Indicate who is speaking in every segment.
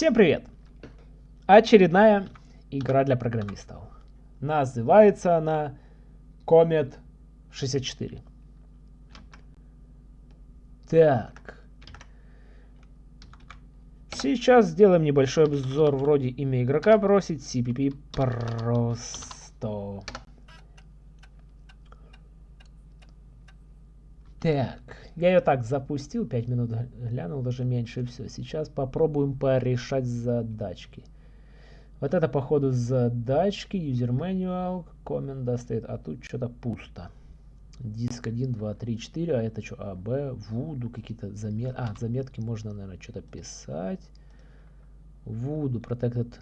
Speaker 1: Всем привет! Очередная игра для программистов. Называется она Comet 64. Так. Сейчас сделаем небольшой обзор вроде имя игрока бросить CPP просто. Так, я ее так запустил, 5 минут глянул, даже меньше, и все. Сейчас попробуем порешать задачки. Вот это, походу, задачки, user manual, команда стоит, а тут что-то пусто. Диск 1, 2, 3, 4, а это что, А, Б, Вуду, какие-то заметки. А, заметки можно, наверное, что-то писать. Вуду, protected.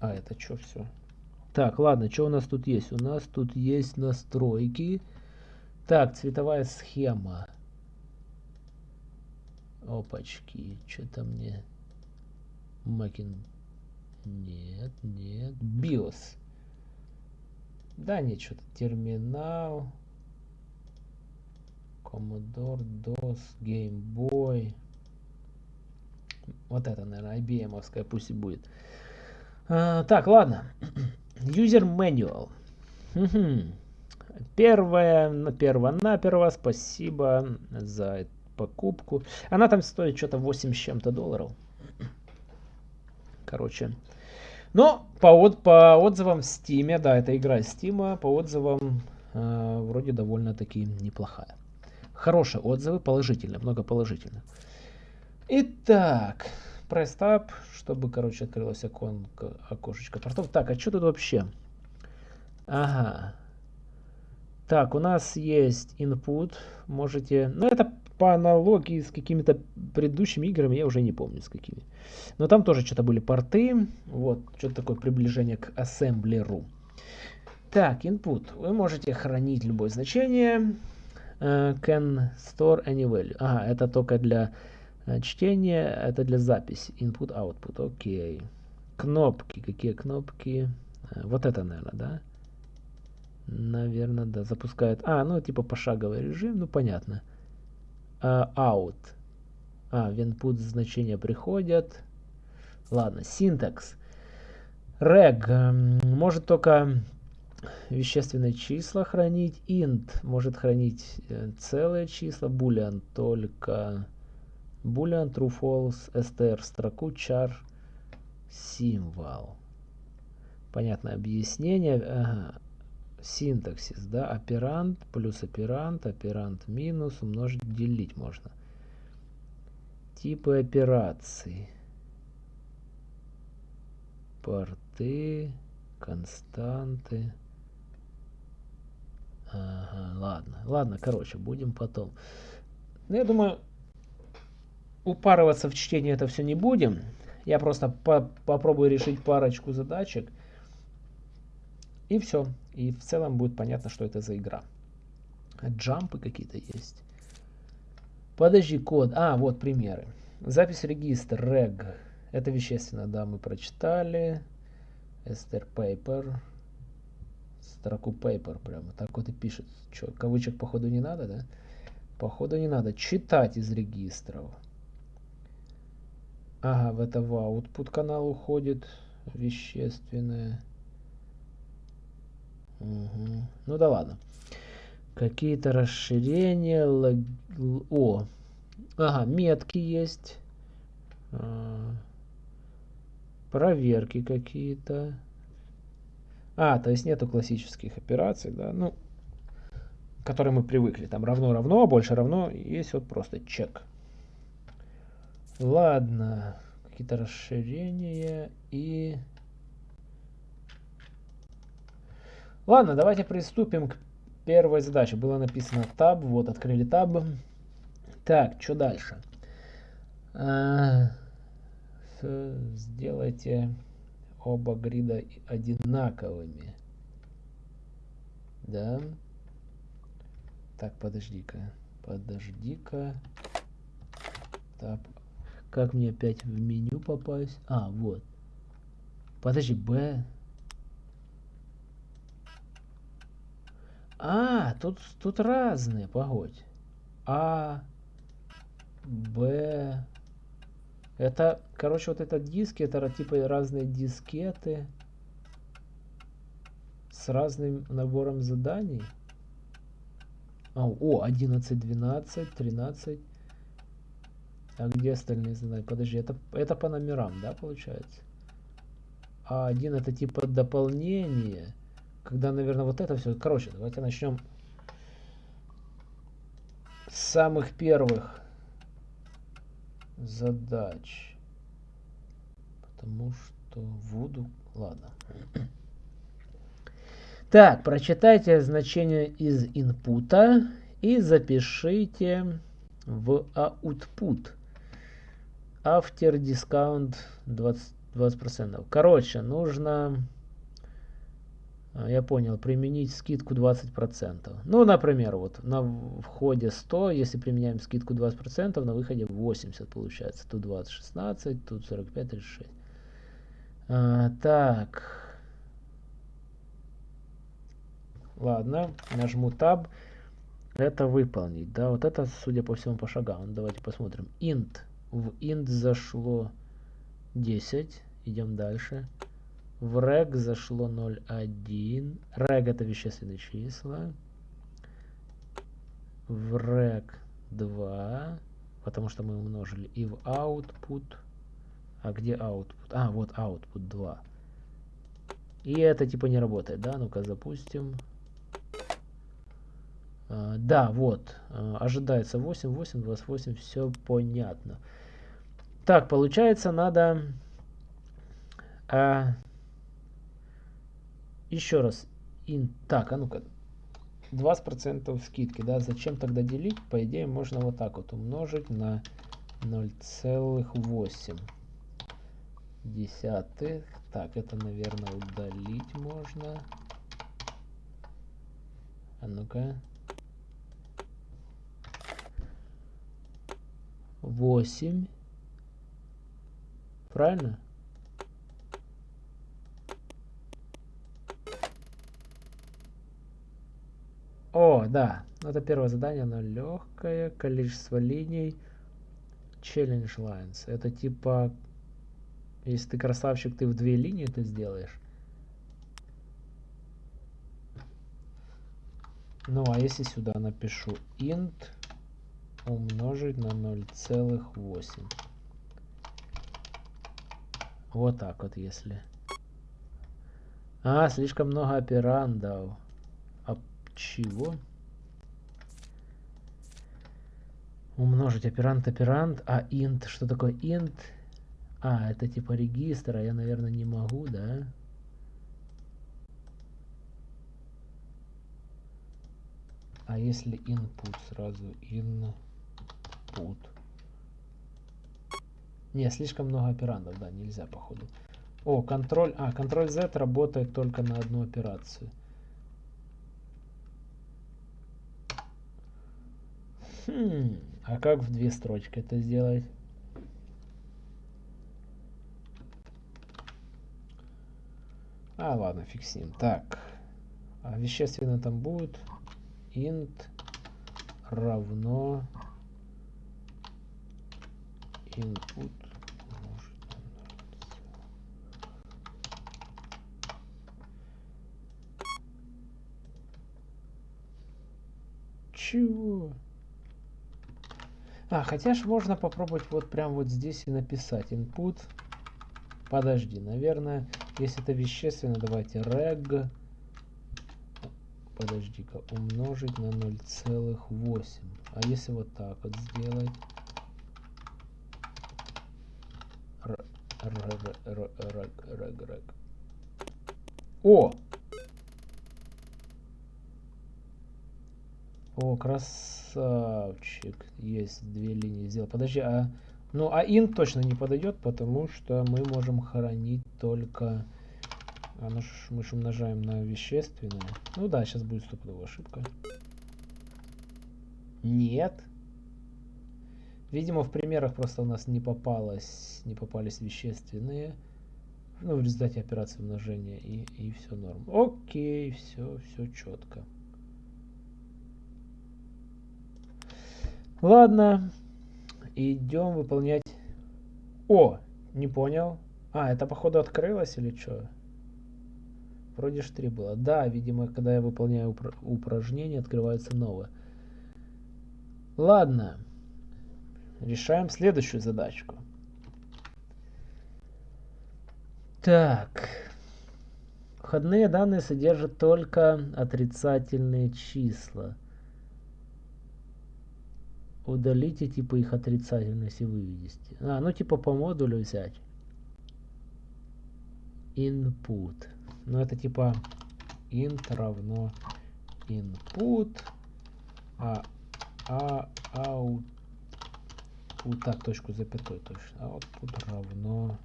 Speaker 1: А, это что все? Так, ладно, что у нас тут есть? У нас тут есть настройки. Так, цветовая схема. Опачки, что-то мне... Макин... Нет, нет. BIOS. Да, нет, что-то терминал. Commodore, DOS, Game Boy. Вот это, наверное, IBM-овская пусть и будет. А, так, ладно. User Manual. Первое, перво-наперво, спасибо за покупку. Она там стоит что-то 8 с чем-то долларов. Короче. Но по, от, по отзывам в Steam, да, это игра Steam, по отзывам э, вроде довольно-таки неплохая. Хорошие отзывы, положительные, много положительных. Итак, Press Tab, чтобы, короче, открылось оконко, окошечко портов. Так, а что тут вообще? Ага. Так, у нас есть input. Можете... Ну, это по аналогии с какими-то предыдущими играми, я уже не помню с какими. Но там тоже что-то были порты. Вот, что-то такое приближение к ассемблеру. Так, input. Вы можете хранить любое значение. Uh, can store any value. Ага, это только для чтение это для записи. Input, output. Окей. Кнопки. Какие кнопки? Э, вот это, наверное, да? Наверное, да. Запускает. А, ну типа пошаговый режим. Ну понятно. Uh, out. А, в input значения приходят. Ладно, синтакс. Reg может только вещественные числа хранить. Int может хранить э, целые числа. Boolean только boolean true false str строку char символ понятное объяснение ага. синтаксис да оперант плюс оперант оперант минус умножить делить можно. Типы операций. Порты константы. Ага, ладно. Ладно короче будем потом. Ну, я думаю упарываться в чтении это все не будем. Я просто по попробую решить парочку задачек. И все. И в целом будет понятно, что это за игра. Джампы какие-то есть. Подожди, код. А, вот примеры. Запись регистр, reg. Это вещественно, да, мы прочитали. Esther paper. Строку paper прямо. Так вот и пишет. Что, кавычек походу не надо, да? Походу не надо. Читать из регистров. Ага, в это в output канал уходит вещественное. Угу. Ну да ладно. Какие-то расширения. Лог... О. Ага, метки есть. А, проверки какие-то. А, то есть нету классических операций, да, ну, к которым мы привыкли. Там равно-равно, больше равно. Есть вот просто чек. Ладно, какие-то расширения и... Ладно, давайте приступим к первой задаче. Было написано таб, вот открыли таб. Так, что дальше? А, сделайте оба грида одинаковыми. Да. Так, подожди-ка. Подожди-ка. Таб как мне опять в меню попасть? А, вот. Подожди, Б. А, тут, тут разные, погодь. А, Б. Это, короче, вот этот диски, это типа разные дискеты с разным набором заданий. А, о, 11, 12, 13. А где остальные задания? Подожди, это, это по номерам, да, получается? А один это типа дополнение. Когда, наверное, вот это все. Короче, давайте начнем с самых первых задач. Потому что Вуду... Ладно. Так, прочитайте значение из инпута и запишите в output. After discount 20, 20%. Короче, нужно, а, я понял, применить скидку 20%. Ну, например, вот на входе 100, если применяем скидку 20%, на выходе 80 получается. Тут 20, 16, тут 45, 36. А, так. Ладно, нажму Tab. Это выполнить. Да, вот это, судя по всему, по шагам. Давайте посмотрим. int. В int зашло 10. Идем дальше. В reg зашло 0,1. Reg это вещественные числа. В reg 2. Потому что мы умножили. И в output. А где output? А, вот output 2. И это типа не работает, да? Ну-ка запустим. А, да, вот. А, ожидается 8, 8, 28. Все понятно. Так, получается, надо... А, еще раз. In, так, а ну-ка. 20% скидки, да? Зачем тогда делить? По идее, можно вот так вот умножить на 0,8 десятых. Так, это, наверное, удалить можно. А ну-ка. 8. Правильно? О, да. Это первое задание, оно легкое. Количество линий. Challenge lines. Это типа, если ты красавчик, ты в две линии это сделаешь. Ну, а если сюда напишу int умножить на 0,8. Вот так вот, если. А, слишком много операндов. А чего? Умножить оперант, оперант. А int, что такое int? А, это типа регистра, я, наверное, не могу, да? А если input сразу in put. Не, слишком много операндов, да, нельзя, походу. О, контроль... А, контроль Z работает только на одну операцию. Хм, а как в две строчки это сделать? А, ладно, фиксим. Так, а вещественно там будет int равно input Чего? А, хотя ж можно попробовать вот прям вот здесь и написать input. Подожди, наверное, если это вещественно, давайте reg. Подожди-ка, умножить на 0,8. А если вот так вот сделать? О! О, красавчик. Есть две линии сделал. Подожди, а... Ну, а int точно не подойдет, потому что мы можем хранить только... А ну, мы же умножаем на вещественное. Ну да, сейчас будет стопудовая ошибка. Нет. Видимо, в примерах просто у нас не попалось, не попались вещественные. Ну, в результате операции умножения и, и все норм. Окей, все, все четко. Ладно, идем выполнять... О, не понял. А, это походу открылось или что? Вроде ж 3 было. Да, видимо, когда я выполняю упр упражнение, открывается новое. Ладно. Решаем следующую задачку. Так. Входные данные содержат только отрицательные числа. Удалите типа их отрицательность и выведите. А, ну типа по модулю взять. Input. Ну это типа int равно input, а, а, out, вот так, точку запятой точно, output равно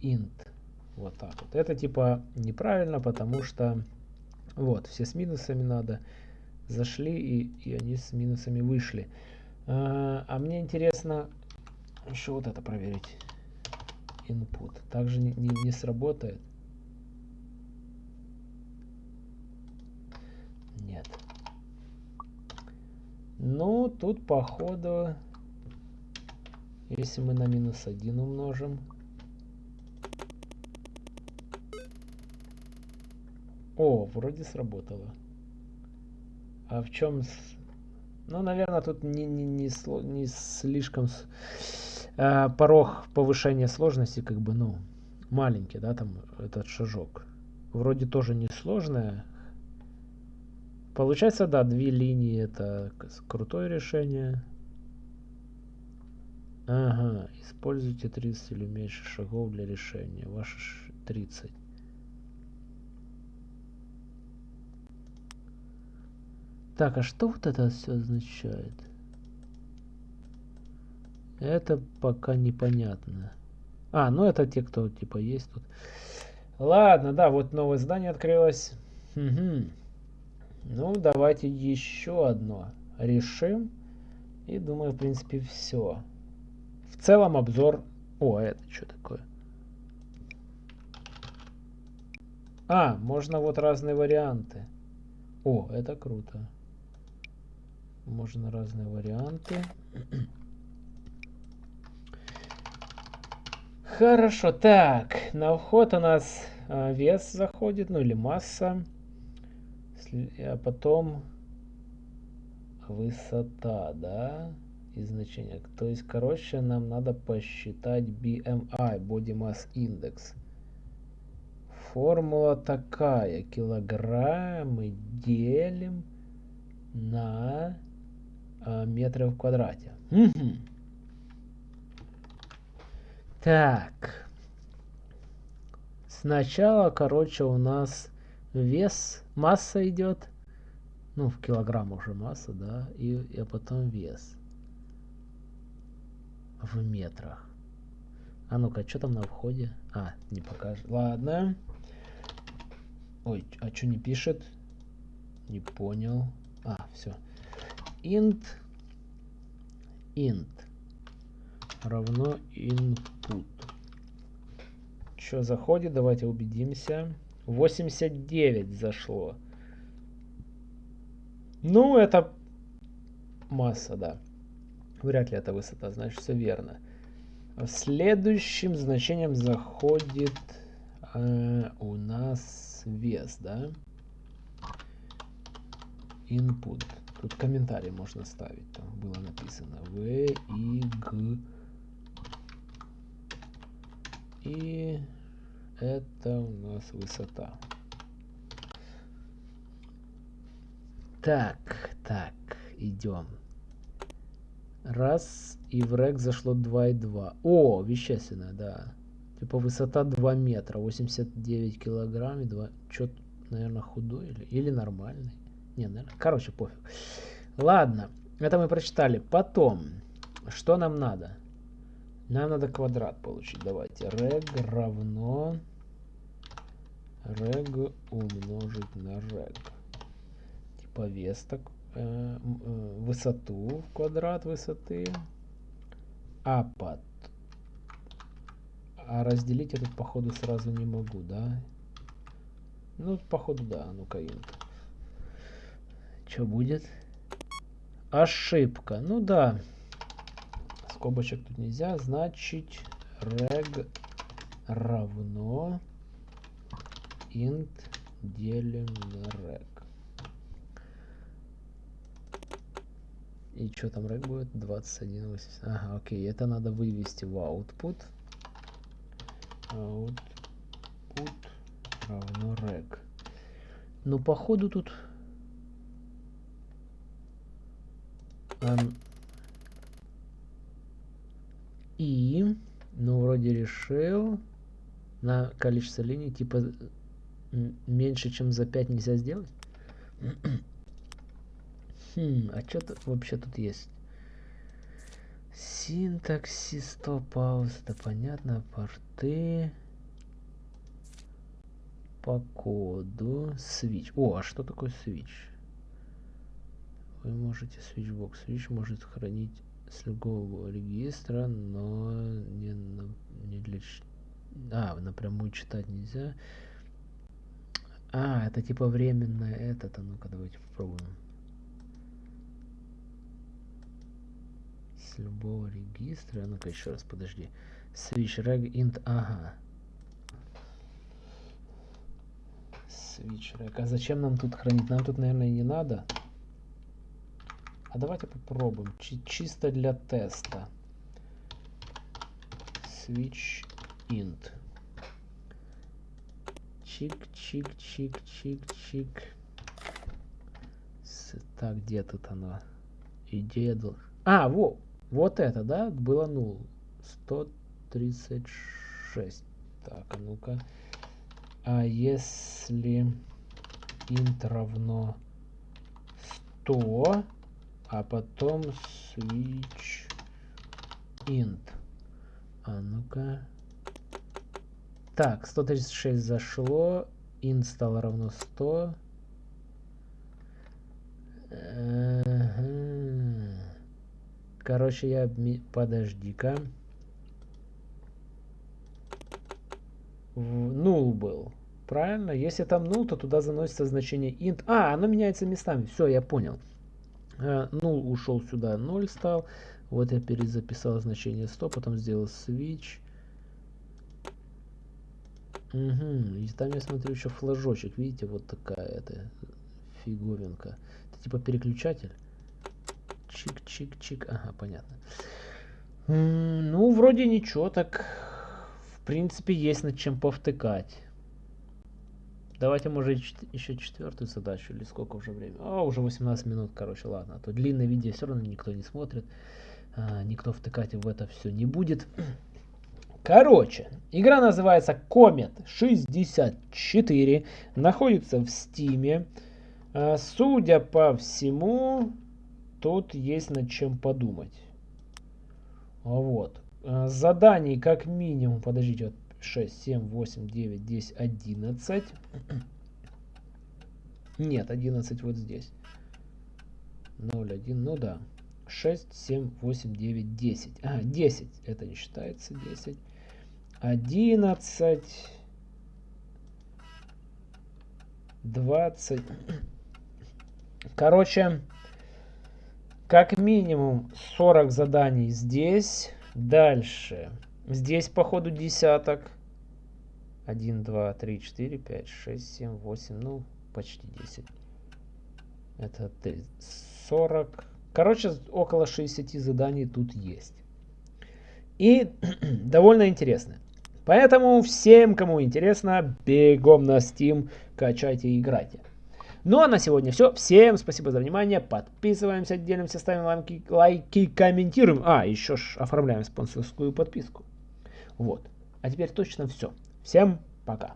Speaker 1: int. Вот так вот. Это типа неправильно, потому что вот, все с минусами надо. Зашли и, и они с минусами вышли. А, а мне интересно еще вот это проверить. Input. Также не, не, не сработает. Нет. Ну, тут походу, если мы на минус 1 умножим, О, вроде сработало. А в чем... Ну, наверное, тут не, не, не, не слишком... Э, порог повышения сложности, как бы, ну, маленький, да, там, этот шажок. Вроде тоже не сложное. Получается, да, две линии это крутое решение. Ага, используйте 30 или меньше шагов для решения. Ваши 30. Так, а что вот это все означает? Это пока непонятно. А, ну это те, кто типа есть тут. Ладно, да, вот новое здание открылось. Угу. Ну, давайте еще одно решим. И думаю, в принципе, все. В целом обзор... О, это что такое? А, можно вот разные варианты. О, это круто. Можно разные варианты. Хорошо, так, на вход у нас а, вес заходит, ну или масса, а потом высота, да, и значение. То есть, короче, нам надо посчитать BMI, Body Mass Index. Формула такая, килограммы делим на а, метры в квадрате. Угу. Так. Сначала, короче, у нас вес, масса идет. Ну, в килограмм уже масса, да. И, и потом вес. В метрах. А ну-ка, что там на входе? А, не покажет. Ладно. Ой, а что не пишет? Не понял. А, все int int равно input. Что заходит? Давайте убедимся. 89 зашло. Ну, это масса, да. Вряд ли это высота, значит все верно. Следующим значением заходит э, у нас вес, да? Input. Тут комментарий можно ставить. Там было написано В, И, Г. И это у нас высота. Так, так, идем. Раз, и в рек зашло 2,2. О, вещественная, да. Типа высота 2 метра, 89 килограмм и 2... Чё, наверное, худой или, или нормальный. Не, наверное, короче, пофиг. Ладно, это мы прочитали. Потом, что нам надо? Нам надо квадрат получить. Давайте. Рег равно рег умножить на рег. Типа вес так, э, э, высоту в квадрат высоты. А под. А разделить я тут походу сразу не могу, да? Ну, походу, да. Ну-ка. Что будет? ошибка. Ну да. Скобочек тут нельзя. Значит, reg равно int делим на reg. И что там reg будет? 21,80. Ага, окей. Это надо вывести в output. Output равно reg. Ну, походу тут... и, ну, вроде решил на количество линий, типа, меньше, чем за 5 нельзя сделать. хм, а что тут вообще тут есть? Синтаксис, стоп-пауз, это понятно, порты по коду switch. О, а что такое switch? Вы можете switchbox. Switch может хранить с любого регистра, но не, не для... А, напрямую читать нельзя. А, это типа временное этот. А ну-ка, давайте попробуем. С любого регистра. Ну-ка, еще раз, подожди. Switch reg int. Ага. Switch reg. А зачем нам тут хранить? Нам тут, наверное, не надо. А давайте попробуем. Чи чисто для теста. Switch int. Чик, чик, чик, чик, чик. С, так, где тут оно? Идея... А, во, вот это, да? Было нул. 136. Так, а ну-ка. А если int равно 100, а потом switch int. А ну-ка. Так, 136 зашло. int стало равно 100. Ага. Короче, я... Подожди-ка. Нул был. Правильно? Если там нул, то туда заносится значение int. А, оно меняется местами. Все, я понял. Э, нул ушел сюда, 0 стал. Вот я перезаписал значение 100, потом сделал switch. Угу. И там я смотрю еще флажочек. Видите, вот такая это фиговинка. Это типа переключатель. Чик-чик-чик. Ага, понятно. Ну, вроде ничего, так в принципе есть над чем повтыкать. Давайте, может, еще четвертую задачу, или сколько уже времени? А, уже 18 минут, короче, ладно. А то длинное видео все равно никто не смотрит. А, никто втыкать в это все не будет. Короче, игра называется Comet 64. Находится в Стиме. А, судя по всему, тут есть над чем подумать. Вот. А, заданий как минимум, подождите, вот 6, 7, 8, 9, 10, 11. Нет, 11 вот здесь. 0, 1, ну да. 6, 7, 8, 9, 10. А, 10. Это не считается 10. 11. 20. Короче, как минимум 40 заданий здесь. Дальше. Здесь, походу, десяток. 1, 2, 3, 4, 5, 6, 7, 8, ну, почти 10. Это 40. Короче, около 60 заданий тут есть. И довольно интересно. Поэтому всем, кому интересно, бегом на Steam, качайте и играйте. Ну а на сегодня все. Всем спасибо за внимание. Подписываемся, делимся, ставим лайки, лайки комментируем. А, еще ж оформляем спонсорскую подписку. Вот. А теперь точно все. Всем пока.